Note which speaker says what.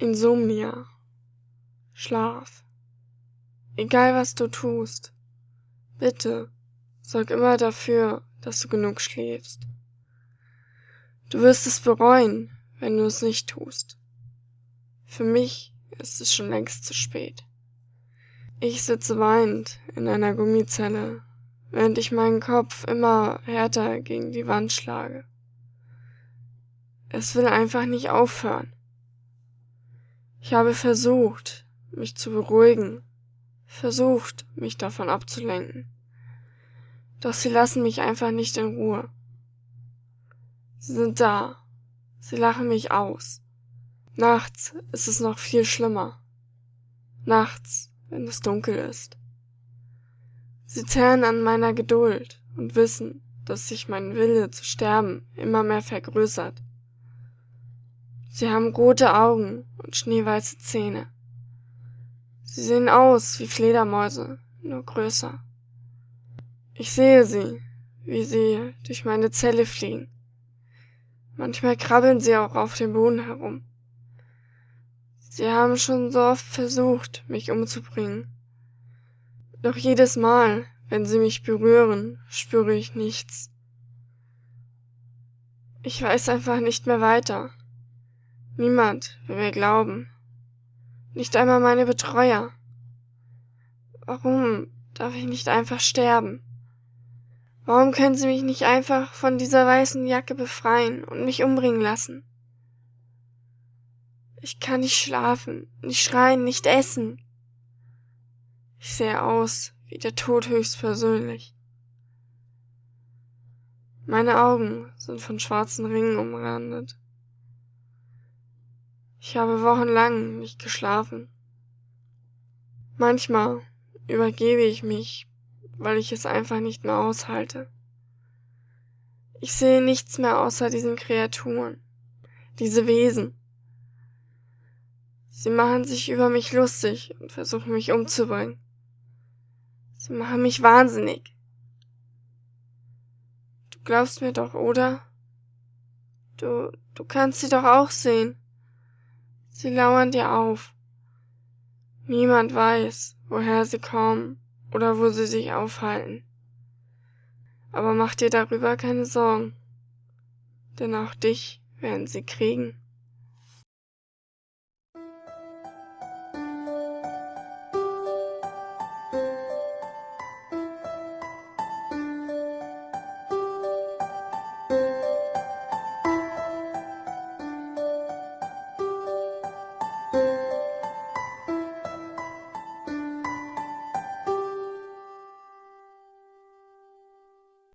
Speaker 1: Insomnia. Schlaf. Egal was du tust, bitte sorg immer dafür, dass du genug schläfst. Du wirst es bereuen, wenn du es nicht tust. Für mich ist es schon längst zu spät. Ich sitze weinend in einer Gummizelle, während ich meinen Kopf immer härter gegen die Wand schlage. Es will einfach nicht aufhören. Ich habe versucht, mich zu beruhigen, versucht, mich davon abzulenken. Doch sie lassen mich einfach nicht in Ruhe. Sie sind da. Sie lachen mich aus. Nachts ist es noch viel schlimmer. Nachts, wenn es dunkel ist. Sie zerren an meiner Geduld und wissen, dass sich mein Wille zu sterben immer mehr vergrößert. Sie haben rote Augen und schneeweiße Zähne. Sie sehen aus wie Fledermäuse, nur größer. Ich sehe sie, wie sie durch meine Zelle fliegen. Manchmal krabbeln sie auch auf dem Boden herum. Sie haben schon so oft versucht, mich umzubringen. Doch jedes Mal, wenn sie mich berühren, spüre ich nichts. Ich weiß einfach nicht mehr weiter. Niemand will mir glauben. Nicht einmal meine Betreuer. Warum darf ich nicht einfach sterben? Warum können Sie mich nicht einfach von dieser weißen Jacke befreien und mich umbringen lassen? Ich kann nicht schlafen, nicht schreien, nicht essen. Ich sehe aus wie der Tod höchstpersönlich. Meine Augen sind von schwarzen Ringen umrandet. Ich habe wochenlang nicht geschlafen. Manchmal übergebe ich mich, weil ich es einfach nicht mehr aushalte. Ich sehe nichts mehr außer diesen Kreaturen, diese Wesen. Sie machen sich über mich lustig und versuchen mich umzubringen. Sie machen mich wahnsinnig. Du glaubst mir doch, oder? Du, du kannst sie doch auch sehen. Sie lauern dir auf. Niemand weiß, woher sie kommen oder wo sie sich aufhalten. Aber mach dir darüber keine Sorgen, denn auch dich werden sie kriegen.